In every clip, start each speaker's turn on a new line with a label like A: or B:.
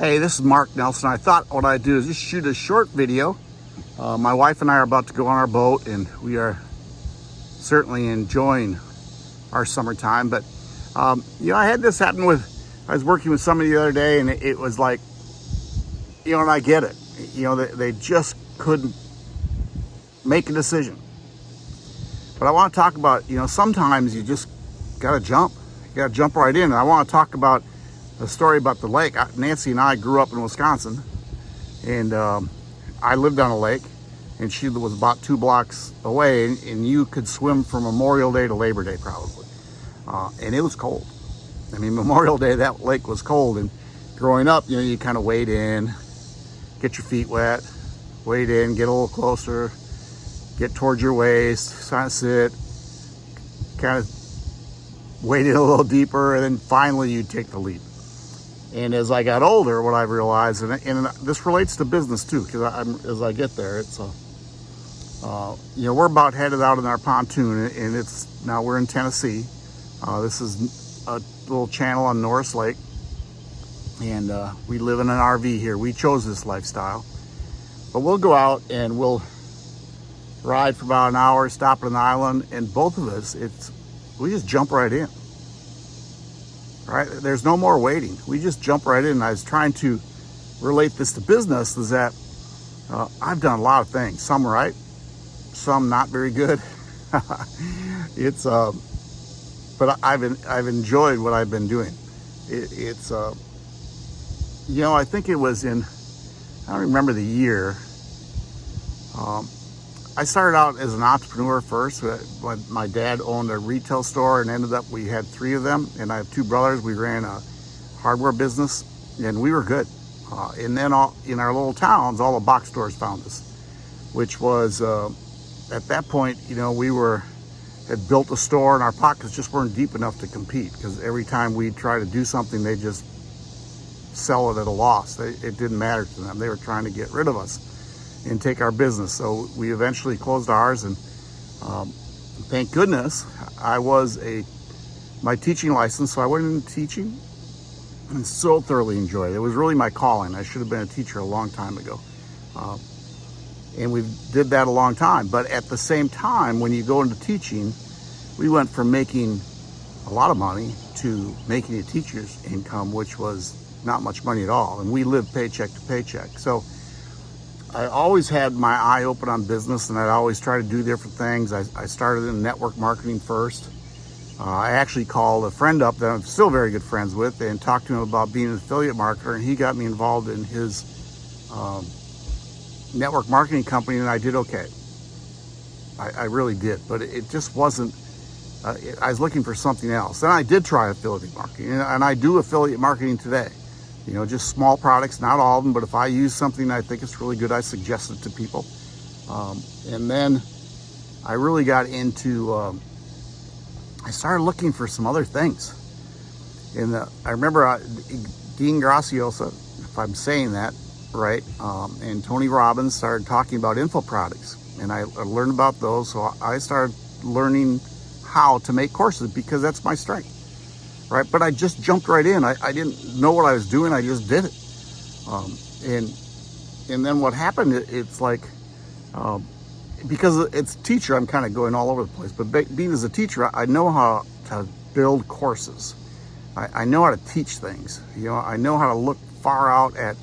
A: Hey, this is Mark Nelson. I thought what I'd do is just shoot a short video. Uh, my wife and I are about to go on our boat and we are certainly enjoying our summertime. But, um, you know, I had this happen with, I was working with somebody the other day and it, it was like, you know, and I get it. You know, they, they just couldn't make a decision. But I want to talk about, you know, sometimes you just got to jump. You got to jump right in. And I want to talk about a story about the lake. Nancy and I grew up in Wisconsin, and um, I lived on a lake, and she was about two blocks away, and, and you could swim from Memorial Day to Labor Day probably. Uh, and it was cold. I mean, Memorial Day, that lake was cold. And growing up, you know, you kind of wade in, get your feet wet, wade in, get a little closer, get towards your waist, kind of sit, kind of wade in a little deeper, and then finally you take the leap. And as I got older, what I realized, and, and this relates to business too, because as I get there, it's a, uh, you know, we're about headed out in our pontoon, and it's now we're in Tennessee. Uh, this is a little channel on Norris Lake, and uh, we live in an RV here. We chose this lifestyle, but we'll go out and we'll ride for about an hour, stop at an island, and both of us, it's we just jump right in. Right? There's no more waiting. We just jump right in. I was trying to relate this to business is that uh, I've done a lot of things, some right, some not very good. it's, uh, but I've, I've enjoyed what I've been doing. It, it's, uh, you know, I think it was in, I don't remember the year, um, I started out as an entrepreneur first. My dad owned a retail store and ended up, we had three of them and I have two brothers. We ran a hardware business and we were good. Uh, and then all, in our little towns, all the box stores found us, which was, uh, at that point, you know, we were, had built a store and our pockets just weren't deep enough to compete because every time we try to do something, they just sell it at a loss. They, it didn't matter to them. They were trying to get rid of us and take our business. So we eventually closed ours and um, thank goodness I was a, my teaching license. So I went into teaching and so thoroughly enjoyed it. It was really my calling. I should have been a teacher a long time ago. Uh, and we did that a long time. But at the same time, when you go into teaching, we went from making a lot of money to making a teacher's income, which was not much money at all. And we lived paycheck to paycheck. So I always had my eye open on business and I'd always try to do different things. I, I started in network marketing first. Uh, I actually called a friend up that I'm still very good friends with and talked to him about being an affiliate marketer and he got me involved in his um, network marketing company and I did okay. I, I really did, but it, just wasn't, uh, it, I was looking for something else. Then I did try affiliate marketing and, and I do affiliate marketing today you know, just small products, not all of them, but if I use something I think it's really good, I suggest it to people. Um, and then I really got into, um, I started looking for some other things. And I remember uh, Dean Graciosa, if I'm saying that right, um, and Tony Robbins started talking about info products. And I, I learned about those, so I started learning how to make courses because that's my strength right? But I just jumped right in. I, I didn't know what I was doing. I just did it. Um, and and then what happened, it, it's like, um, because it's teacher, I'm kind of going all over the place. But being as a teacher, I know how to build courses. I, I know how to teach things. You know, I know how to look far out at,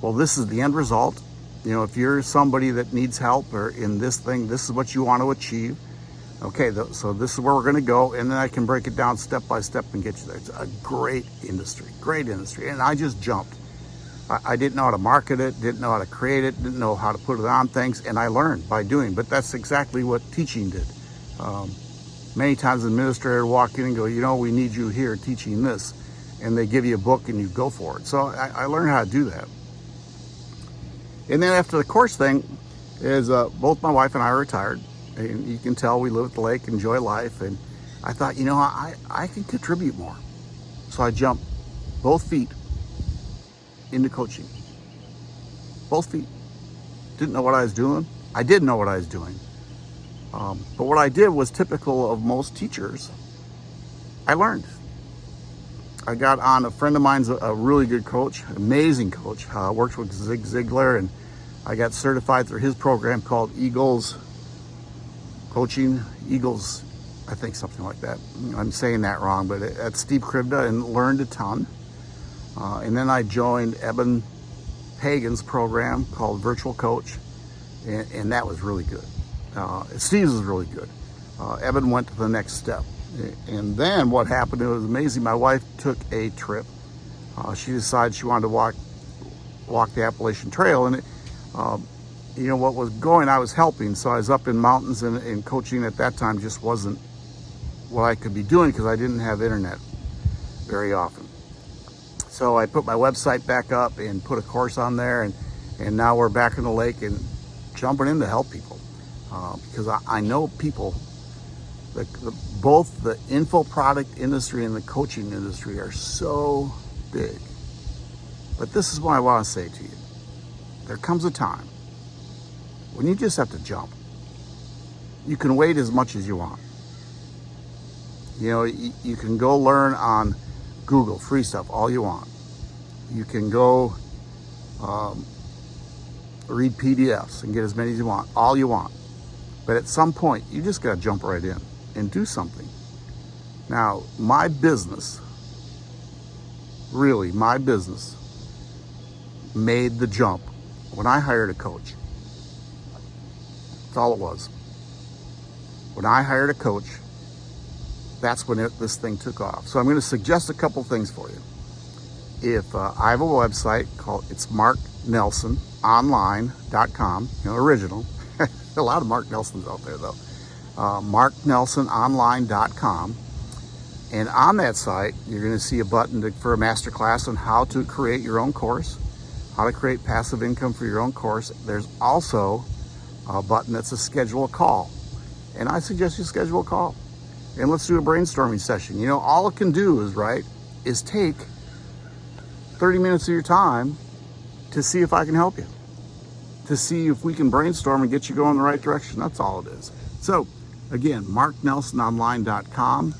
A: well, this is the end result. You know, if you're somebody that needs help or in this thing, this is what you want to achieve Okay, so this is where we're gonna go, and then I can break it down step by step and get you there. It's a great industry, great industry. And I just jumped. I, I didn't know how to market it, didn't know how to create it, didn't know how to put it on things, and I learned by doing, but that's exactly what teaching did. Um, many times an administrator walk in and go, you know, we need you here teaching this, and they give you a book and you go for it. So I, I learned how to do that. And then after the course thing, is uh, both my wife and I retired and you can tell we live at the lake, enjoy life. And I thought, you know, I, I can contribute more. So I jumped both feet into coaching. Both feet. Didn't know what I was doing. I did know what I was doing. Um, but what I did was typical of most teachers. I learned. I got on a friend of mine's a, really good coach, amazing coach. Uh, worked with Zig Ziglar, and I got certified through his program called Eagles Coaching Eagles. I think something like that. I'm saying that wrong, but at Steve Kribda and learned a ton. Uh, and then I joined Eben Pagan's program called Virtual Coach, and, and that was really good. Uh, Steve's was really good. Uh, Eben went to the next step. And then what happened, it was amazing. My wife took a trip. Uh, she decided she wanted to walk walk the Appalachian Trail. And, it, um, you know, what was going, I was helping. So I was up in mountains and, and coaching at that time just wasn't what I could be doing because I didn't have internet very often. So I put my website back up and put a course on there. And, and now we're back in the lake and jumping in to help people. Uh, because I, I know people the, the, both the info product industry and the coaching industry are so big. But this is what I want to say to you. There comes a time when you just have to jump. You can wait as much as you want. You know, you, can go learn on Google, free stuff, all you want. You can go um, read PDFs and get as many as you want, all you want. But at some point, you just got to jump right in and do something. Now, my business, really, my business made the jump when I hired a coach. That's all it was. When I hired a coach, that's when it, this thing took off. So I'm going to suggest a couple things for you. If uh, I have a website called, it's marknelsononline.com, you know, original. a lot of Mark Nelsons out there though uh, marknelsononline.com. And on that site, you're going to see a button to, for a masterclass on how to create your own course, how to create passive income for your own course. There's also a button that's a schedule a call. And I suggest you schedule a call. And let's do a brainstorming session. You know, all it can do is, right, is take 30 minutes of your time to see if I can help you, to see if we can brainstorm and get you going in the right direction. That's all it is. So Again, marknelsononline.com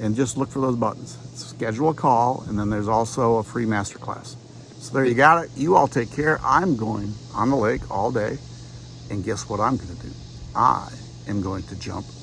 A: and just look for those buttons. Schedule a call and then there's also a free masterclass. So there you got it. You all take care. I'm going on the lake all day and guess what I'm going to do? I am going to jump.